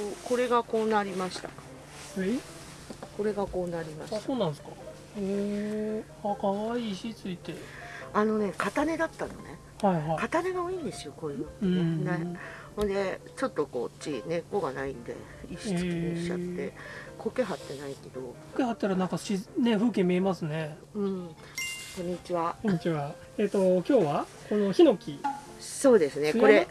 うこれがこうなりました。え？これがこうなりましあたそうなんですか？へえあ可愛い石ついて。あのね片根だったのね。はいはい。片根が多いんですよこういう。のってねうん。ね。ほんでちょっとこっち根っこがないんで石付きにしちゃっへて苔張ってないけど。こ貼ったらなんかしね風景見えますね。うん。こんにちは。こんにちは。えっ、と今日はこのヒノキ。そうですね。これ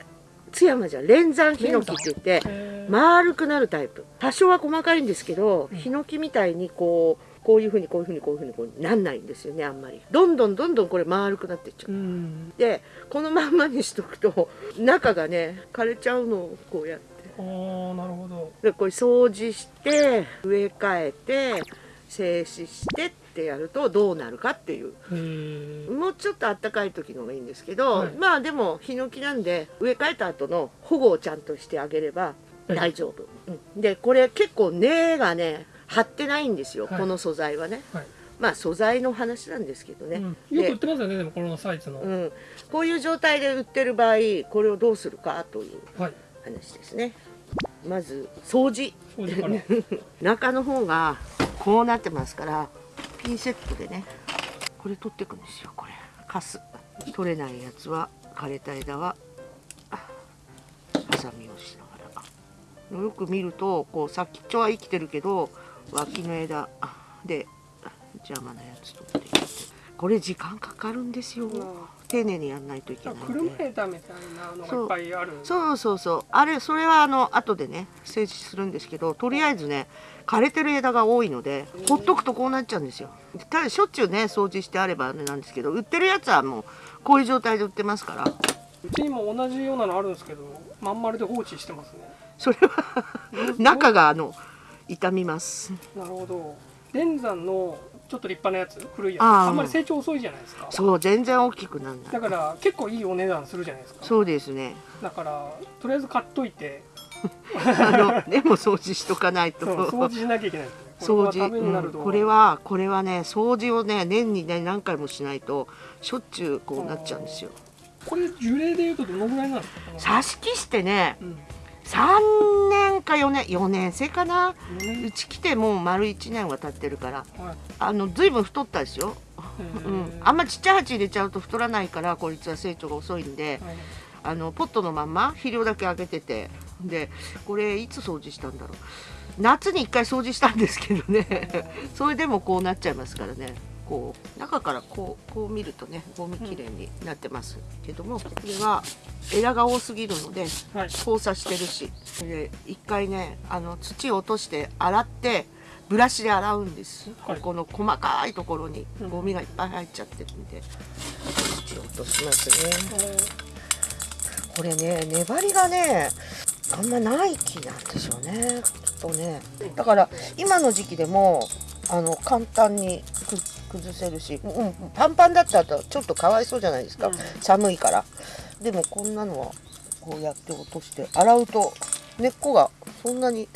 津山じゃん連山ヒノキって言ってえー。丸くなるタイプ。多少は細かいんですけど、うん。ヒノキみたいにこうこういうふうにこういうふうにこういうふうにこうなんないんですよねあんまりどんどんどんどんこれ丸くなっていっちゃう、うんでこのまんまにしとくと中がね枯れちゃうのをこうやってあーなるほどでこれ掃除して植え替えて静止してってやるとどうなるかっていう。もうちょっと暖かい時の方がいいんですけど、はい。まあでもヒノキなんで植え替えた後の保護をちゃんとしてあげればはい。大丈夫、うん。でこれ結構根がね張ってないんですよ、はい。この素材はね。はい、まあ素材の話なんですけどね、うん、よく売ってますよねでもこのサイズの、うん、こういう状態で売ってる場合これをどうするかというはい。話ですね。まず掃除。中の方がこうなってますからピンセットでねこれ取ってくんですよこれ。カス。取れないやつは枯れた枝はハサミをしながら。よく見るとこう先っちょは生きてるけど脇の枝で邪魔なやつ取っていって。これ時間かかるんですよ。丁寧にやんないといけない車枝みたいなのがいっぱいあるそうそうそうあれそれはあの後でね整地するんですけどとりあえずね枯れてる枝が多いのでほっとくとこうなっちゃうんですよ。ただしょっちゅうね掃除してあればあれなんですけど売ってるやつはもうこういう状態で売ってますから。うちにも同じようなのあるんですけどまん丸で放置してますね。それは中があの傷みます。なるほど。連山のちょっと立派なやつ古いやつ。あんまり成長遅いじゃないですか。そう全然大きくならない。だから結構いいお値段するじゃないですか。そうですね。だからとりあえず買っといて。あのでも掃除しとかないと。掃除しなきゃいけない掃除、うんこれはこれはね掃除をね年にね何回もしないとしょっちゅうこうなっちゃうんですよ。これ樹齢でいうとどのぐらいなんですか？挿し木してねうん3年か4年4年生かな。うち来てもう丸1年は経ってるから。はい。あの随分太ったですよ、うん、あんまちっちゃい鉢入れちゃうと太らないからこいつは成長が遅いんではい。あのポットのまんま肥料だけあげててでこれいつ掃除したんだろう。夏に1回掃除したんですけどね。それでもこうなっちゃいますからねこう中からこうこう見るとねゴミきれいになってます。けどもこれは枝が多すぎるのではい。交差してるし。で一回ねあの土を落として洗ってブラシで洗うんです、はい。ここの細かいところにうん。ゴミがいっぱい入っちゃってるんで。土を落としますね。これね粘りがねあんまない木なんでしょうね。きっとね。だから今の時期でもあの簡単にく崩せるし、うん、パンパンだったらちょっとかわいそうじゃないですか、うん。寒いから。でもこんなのはこうやって落として洗うと根っこがそんなに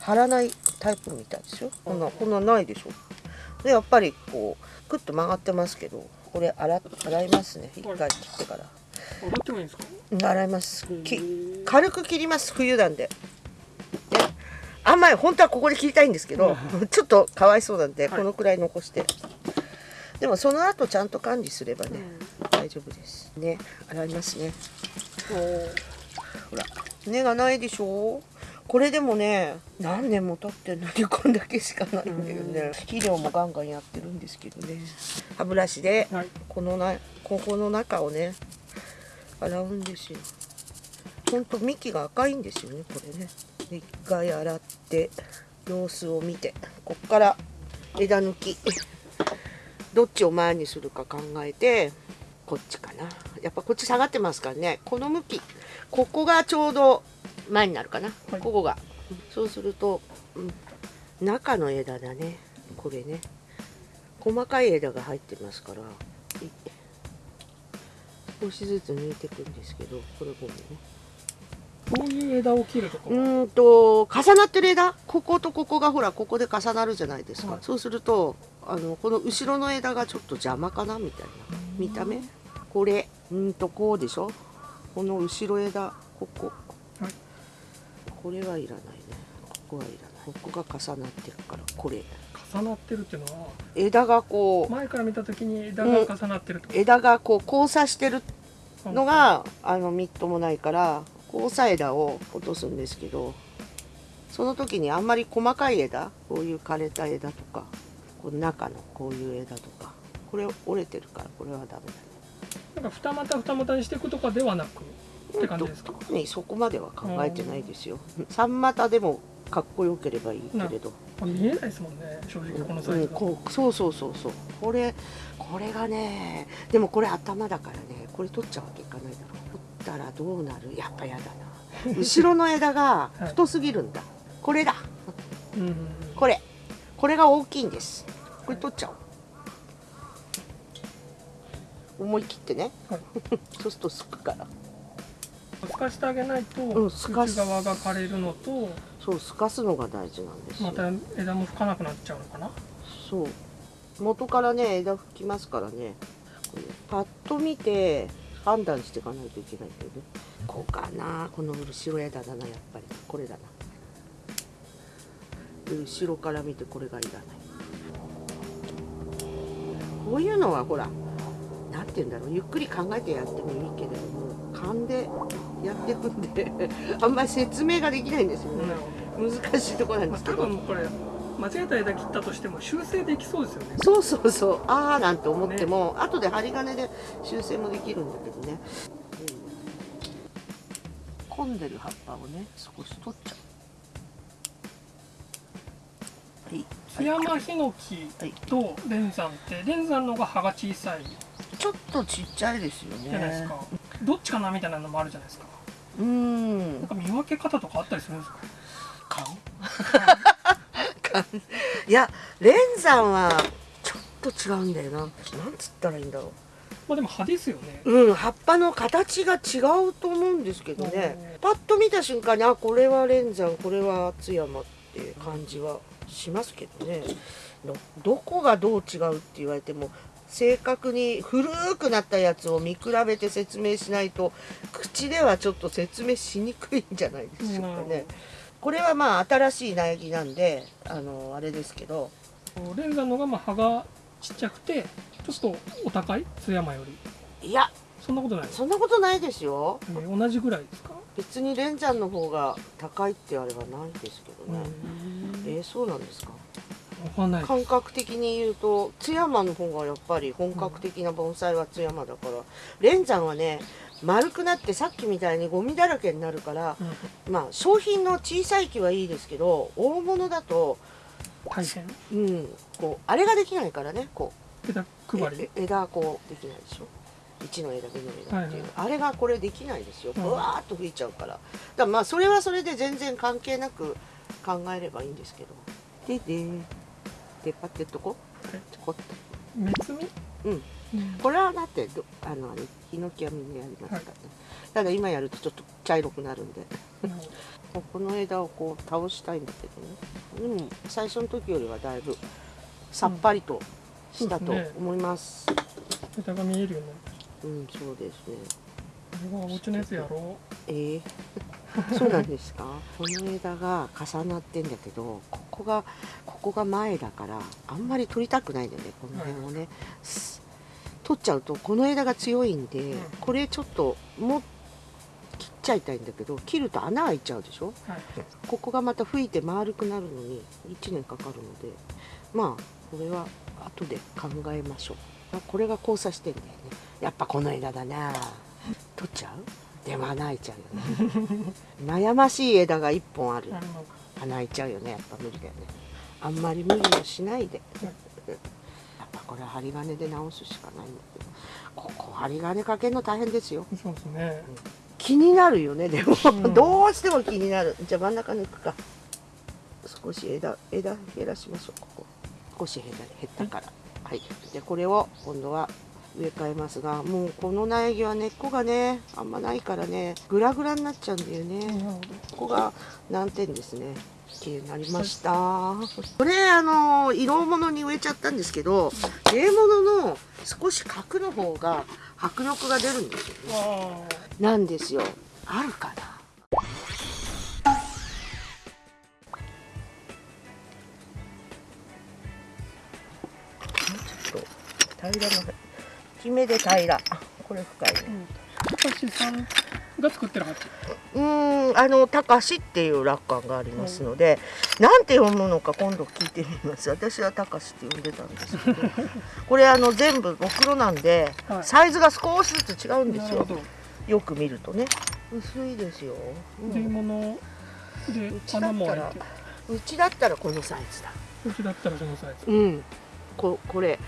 張らないタイプみたいですよこんなこんなないでしょ？でやっぱりこうクッと曲がってますけどこれ洗洗いますね。一回切ってから。踊ってもいいんですか？うん洗います。へきー軽く切ります。冬なんで。であんまり本当はここで切りたいんですけど ちょっとかわいそうなんで、はい。このくらい残してでもその後ちゃんと管理すればね、大丈夫ですね。洗いますね。ほら根がないでしょ？これでもね何年も経ってんのに こんだけしかないんだよね。肥料もガンガンやってるんですけどね。歯ブラシではい。このなここの中をね洗うんですよ。ほんと幹が赤いんですよねこれね。で一回洗って様子を見てこっから枝抜きどっちを前にするか考えてこっちかな。やっぱこっち下がってますからね。この向き。ここがちょうど前になるかな、はい。ここが。そうすると、うん。中の枝だね。これね。細かい枝が入ってますからい少しずつ抜いていくんですけどこれごめんねこういう枝を切るとかうーんと重なってる枝？こことここがほらここで重なるじゃないですか、はい。そうするとあのこの後ろの枝がちょっと邪魔かなみたいな。見た目？これうーんとこうでしょ？この後ろ枝ここ、はい。これはいらないね。ここはいらない。ここが重なってるからこれ。重なってるっていうのは？枝がこう前から見た時に枝が重なってるってこ枝がこう交差してるとのがあのみっともないから交差枝を落とすんですけどその時にあんまり細かい枝こういう枯れた枝とかこの中のこういう枝とかこれ折れてるからこれはダメだね。なんか二股二股にしていくとかではなくって感じですか？特にそこまでは考えてないですよ。三股でもかっこよければいいけれど、まあ見えないですもんね正直このサイうん、ズだとこうそうそうそうそう。これこれがねでもこれ頭だからねこれ取っちゃうわけいかないだろ取ったらどうなる？やっぱやだな。後ろの枝が太すぎるんだ、これだ。うんこれ。これが大きいんです。これ取っちゃおう。思い切ってね、はい。そうするとすくから。透かしてあげないとうん内透かす。側が枯れるのとそうすかすのが大事なんですよ。また枝も吹かなくなっちゃうのかな？そう。元からね枝吹きますからね。パッと見て判断していかないといけないけどね。こうかな。この後ろ枝だなやっぱり。これだな。で後ろから見てこれがいらない。こういうのはほらなんて言うんだろう。ゆっくり考えてやってもいいけれども勘でやってるんであんまり説明ができないんですよね。難しいところなんまあ、ですけど間違えた枝切ったとしても修正できそうですよね。そうそうそう。ああなんて思っても、後で針金で修正もできるんだけどね、混んでる葉っぱをね少し取っちゃう。はい。津山ヒノキと連山って連山の方が葉が小さい。ちょっとちっちゃいですよね。じゃないですか、どっちかなみたいなのもあるじゃないですか。うーん。なんか見分け方とかあったりするんですか？顔顔いや連山はちょっと違うんだよな。なんつったらいいんだろまあでも葉ですよね。ううん葉っぱの形が違うと思うんですけどね。パッと見た瞬間にあこれは連山これは津山っていう感じはしますけどね。どどこがどう違うって言われても正確に古くなったやつを見比べて説明しないと口ではちょっと説明しにくいんじゃないでしょうかね。これはまあ新しい苗木なんであのあれですけど。連山の方がまあ葉がちっちゃくてちょっとお高い津山より。いやそんなことない？です、そんなことないですよ。えー同じぐらいですか、別に連山の方が高いってあれはないですけどね、えーそうなんですか？わかんない感覚的に言うと津山の方がやっぱり本格的な盆栽は津山だから連山はね丸くなってさっきみたいにゴミだらけになるからうん。まあ商品の小さい木はいいですけど大物だと大変？うんこうあれができないからねこう。枝配り？え枝こうできないでしょ？1の枝2の枝っていう、はいあれがこれできないですよ。うん。ぶわーっと吹いちゃうから。だからまあそれはそれで全然関係なく考えればいいんですけど。でで出っ張ってっとこはい。ちょこっとうんうん。これはだってどあのヒノキはみんなやりますからね、ただ今やるとちょっと茶色くなるんで。ここの枝をこう倒したいんだけどね。でも最初の時よりはだいぶさっぱりとしたとそうですね思います。枝が見えるようになるうんそうですね。これはお家のやつやろえー？そうなんですか？この枝が重なってんだけどここがここが前だからあんまり取りたくないんだよねこの辺をね、す取っちゃうとこの枝が強いんで、ん。これちょっともう切っちゃいたいんだけど切ると穴開いちゃうでしょ？うはい。ここがまた吹いて丸くなるのに1年かかるのでまあこれは後で考えましょう。あこれが交差してんだよね。やっぱこの枝だな。取っちゃう？でも穴開いちゃうよね。悩ましい枝が1本ある。穴開いちゃうよねやっぱ無理だよね。あんまり無理もしないでこれは針金で直すしかないんだけど。ここ針金かけるの大変ですよ。そうですね。気になるよねでも、うん。どうしても気になる。じゃあ真ん中抜くか。少し枝枝減らしましょうここ。少し減ったから。はい。でこれを今度は植え替えますがもうこの苗木は根っこがねあんまないからねグラグラになっちゃうんだよね、ここが難点ですねっていうなりました。これあの色物に植えちゃったんですけど例物の少し角の方が迫力が出るんですよなんですよ。あるかな。平らな決めで平ら。これ深い、うん、私さんが作ってる鉢うん。んあのたかしっていう楽観がありますので、なんて読むのか今度聞いてみます。私はたかしって呼んでたんですけどこれあの全部ろくろなんで、はい。サイズが少しずつ違うんですよ。よく見るとね。薄いですよ、うん。で物でうちだったら穴も開いてうちだったらこのサイズだ。うちだったらそのサイズ。うん。ここれ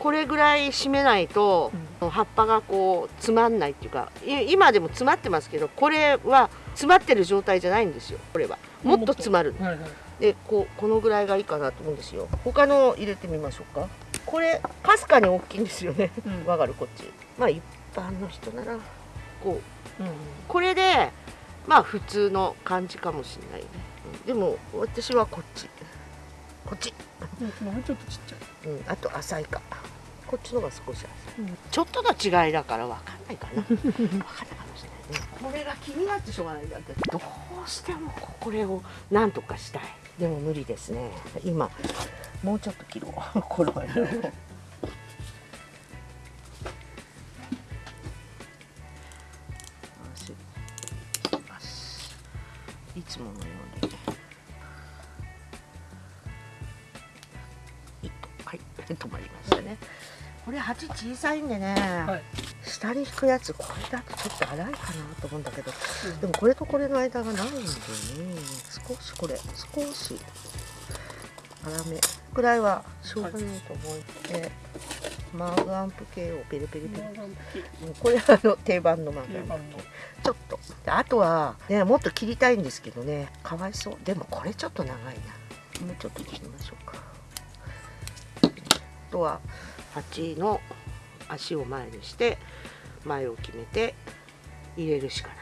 これぐらい締めないと、葉っぱがこうつまんないっていうかい今でも詰まってますけどこれは詰まってる状態じゃないんですよこれは。もっと詰まるはいはい。でこうこのぐらいがいいかなと思うんですよ。他の入れてみましょうか。これかすかに大きいんですよね。うん。わかるこっち。まあ一般の人ならこう。うんうん。これでまあ普通の感じかもしれないね、うん。でも私はこっち。こっち、うんその辺ちょっとちっちゃいうん、あと浅いか。こっちのが少し浅い。うん。ちょっとの違いだから分かんないかな。分かんないかもしれないね。これが気になってしょうがない。んだってどうしてもこれをなんとかしたい。でも無理ですね。今。もうちょっと切ろう。この間。いつものように止まりましたね。これ鉢小さいんでね、はい。下に引くやつこれだとちょっと荒いかなと思うんだけどでもこれとこれの間がないんでね少しこれ少し粗めくらいはしょうがないと思って、マーグアンプ系をペリペリペリ、マーガンピうんこれはあの定番のマーグアンプ定番のちょっと。であとはねもっと切りたいんですけどね。かわいそう。でもこれちょっと長いな。もうちょっと切りましょうか。あとは鉢の足を前にして前を決めて入れるしかな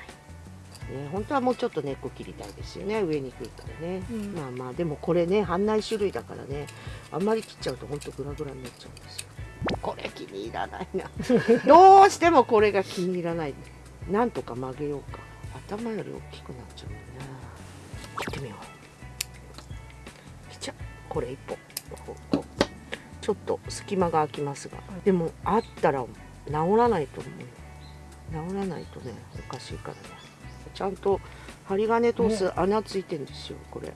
い、ね、本当はもうちょっと根っこ切りたいですよね。上に来るからね、うん。まあまあでもこれね半内種類だからねあんまり切っちゃうと本当グラグラになっちゃうんですよ。これ気に入らないな。どうしてもこれが気に入らない。なんとか曲げようか。頭より大きくなっちゃうもんな。切ってみよう。切っちゃう。これ一本ちょっと隙間が空きますが。でもあったら治らないと思う。治らないとねおかしいからね。ちゃんと針金通す穴ついてるんですよこれ。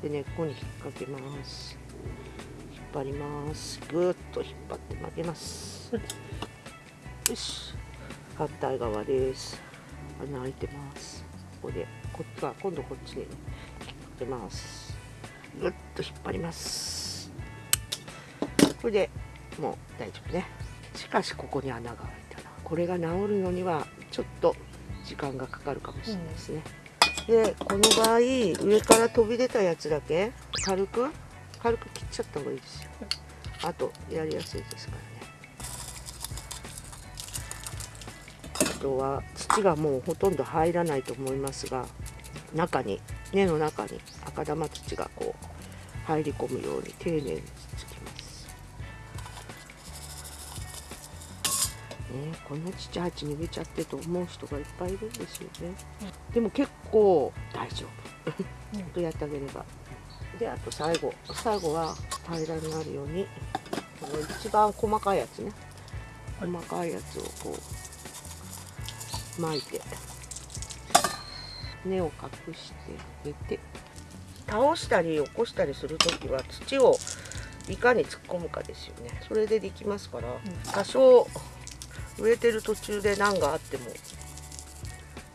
で根っこに引っ掛けます。引っ張ります。ぐーっと引っ張って曲げます。よし。反対側です。穴開いてます。ここで。こっちは今度こっちに引っ掛けます。ぐっと引っ張りますこれでもう大丈夫ね。しかしここに穴が開いたな。これが治るのにはちょっと時間がかかるかもしれないですね、でこの場合上から飛び出たやつだけ軽く軽く切っちゃった方がいいですよ。あとやりやすいですからね。あとは土がもうほとんど入らないと思いますが中に根の中に赤玉土がこう入り込むように丁寧にこんなちっちゃい鉢逃げちゃってと思う人がいっぱいいるんですよね、でも結構大丈夫。うん。ほんとやってあげれば。であと最後。最後は平らになるようにこの一番細かいやつね。はい。細かいやつをこう巻いて根を隠してあげて。倒したり起こしたりする時は土をいかに突っ込むかですよね。それでできますから、多少植えてる途中で何があっても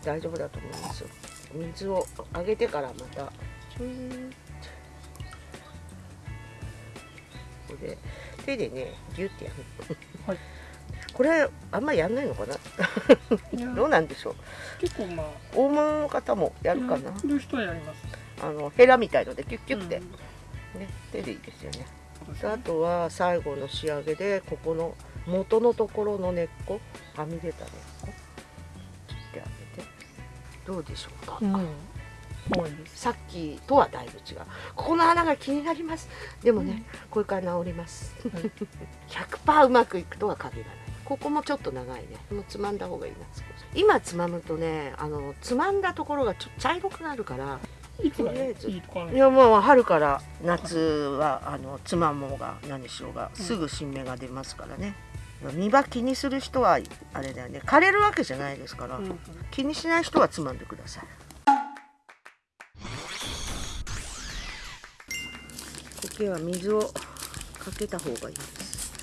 大丈夫だと思いますよ。水をあげてからまたこれで手でねギュッてやる。はい。これあんまりやんないのかな？どうなんでしょう？結構まあ大物の方もやるかな。やる人はやります。あのヘラみたいのでキュッキュッて、うん。ね手でいいですよねあとは最後の仕上げでここの元のところの根っこはみ出た根っこ切ってあげて。どうでしょう？か、うん。さっきとはだいぶ違う。ここの穴が気になります。でもね、これから治ります。はい100%うまくいくとは限らない。ここもちょっと長いね。もうつまんだ方がいいな今つまむとねあのつまんだところがちょっと茶色くなるからいいやもう春から夏はあのつまもうが何しようがすぐ新芽が出ますからね、見場気にする人はあれだよね。枯れるわけじゃないですから、気にしない人はつまんでください。苔は水をかけた方がいいです。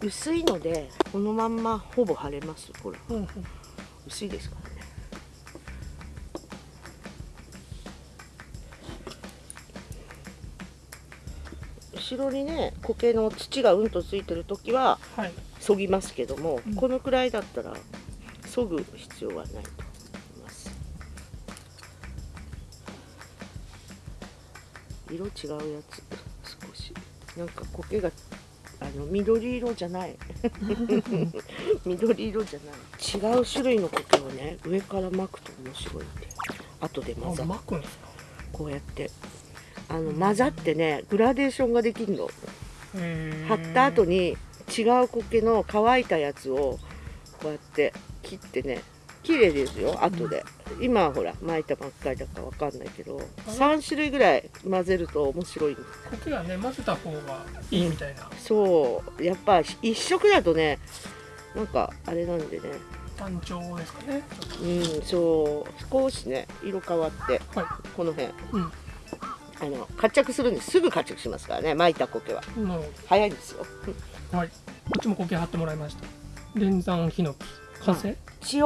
薄いのでこのまんまほぼ晴れます。ほらうんうん。薄いですか？らね後ろにね苔の土がうんとついてる時ははい。そぎますけども、うん。このくらいだったらそぐ必要はないと思います。色違うやつ少し。なんか苔があの緑色じゃない。緑色じゃない。違う種類の苔をね上から巻くと面白いんで。後で混ざあ巻くんですか？こうやってあの混ざってねグラデーションができるの。貼った後に違う苔の乾いたやつをこうやって切ってね綺麗ですよ後で、今はほら巻いたばっかりだかわかんないけど3種類ぐらい混ぜると面白いんです苔はね混ぜた方がいいみたいな。そう。やっぱ一色だとねなんかあれなんでね。単調ですかねうんそう。少しね色変わってはこの辺。うんあの活着するんです。すぐ活着しますからね。巻いた苔は。なるほ早いんですよ。どはい。こっちも苔貼ってもらいました。連山ヒノキ完成塩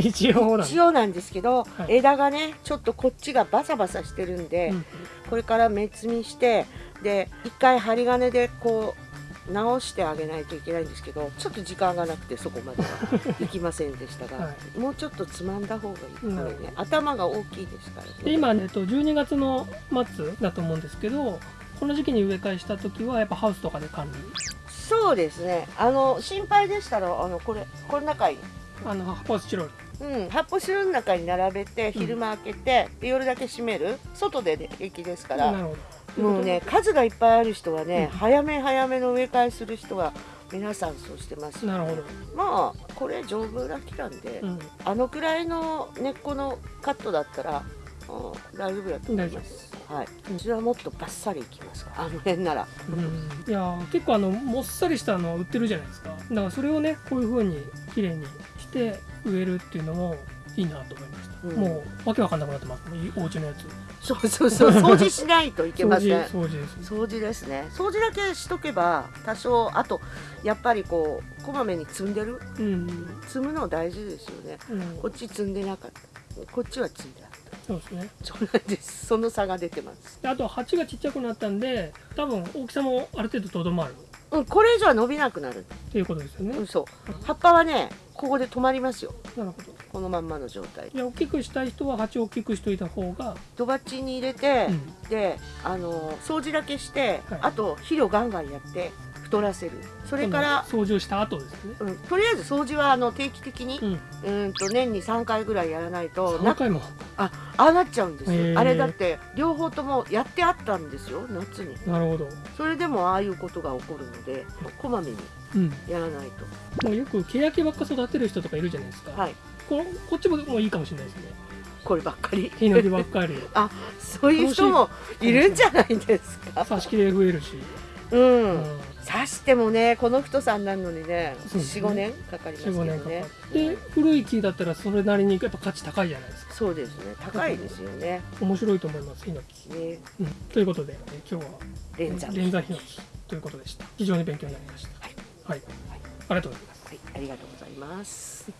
一応なんだ塩なんですけど、はい。枝がねちょっとこっちがバサバサしてるんで、うん。これから目摘みしてで一回針金でこう直してあげないといけないんですけどちょっと時間がなくてそこまでは 行きませんでしたが、はもうちょっとつまんだ方がいいこれね。頭が大きいですから。ねで今、えっと、12月の末だと思うんですけどこの時期に植え替えした時はやっぱハウスとかで管理？そうですね。あの心配でしたらあのこれこの中にあの発泡スチロールうん、発泡スチロールの中に並べて昼間開けて、で夜だけ閉める。外で、ね、平気ですから、なるほど。もうね数がいっぱいある人はね、うん。早め早めの植え替えする人は皆さんそうしてます。なるほど、まあこれ丈夫な木なんで、うん、あのくらいの根っこのカットだったら、うん、大丈夫だと思います。はい。うちはもっとバッサリいきますあの辺なら。うん。いやー結構あのもっさりしたのは売ってるじゃないですか。だからそれをねこういう風に綺麗にして植えるっていうのもいいなと思いました、うん。もうわけわかんなくなってますお家のやつ。そうそうそう 掃除しないといけ掃ません。除掃除です。掃除ですね。掃除だけしとけば多少あとやっぱりこうこまめに積んでる？うん、積むの大事ですよね。うん、こっち積んでなかった。こっちは積んであった。そうですね。そうなんです。その差が出てます。であと鉢がちっちゃくなったんで多分大きさもある程度とどまる。うんこれ以上は伸びなくなる。っていうことですよね、うんそう。葉っぱはねここで止まりますよ。なるほど。このまんまの状態じゃあ大きくしたい人は鉢を大きくしといた方が、ドバッチに入れて、うん。であの掃除だけして、はい。あと肥料ガンガンやって太らせる。それから、掃除をした後ですね。うん、とりあえず掃除はあの定期的に、うん。うんと年に3回ぐらいやらないと3な回も。あああなっちゃうんですよ。あれだって両方ともやってあったんですよ夏に。なるほど、それでもああいうことが起こるのでこまめに。うん、やらないもうよく欅ばっか育てる人とかいるじゃないですか、とはい。ここっちももういいかもしれないですね。こればっかり。ヒノキばっかり。そういう人もいるんじゃないですか。挿し木で増えるし、うん、うん、刺してもねこの太さになるのにねそうですね。45年かかりますけど45年かかねって古い木だったらそれなりにやっぱ価値高いじゃないですか。そうですね。高いですよね。面白いと思いますヒノキ、ね。うん、ということでえ今日は連山ヒノキということでした。非常に勉強になりましたはい、ありがとうございます。はいありがとうございます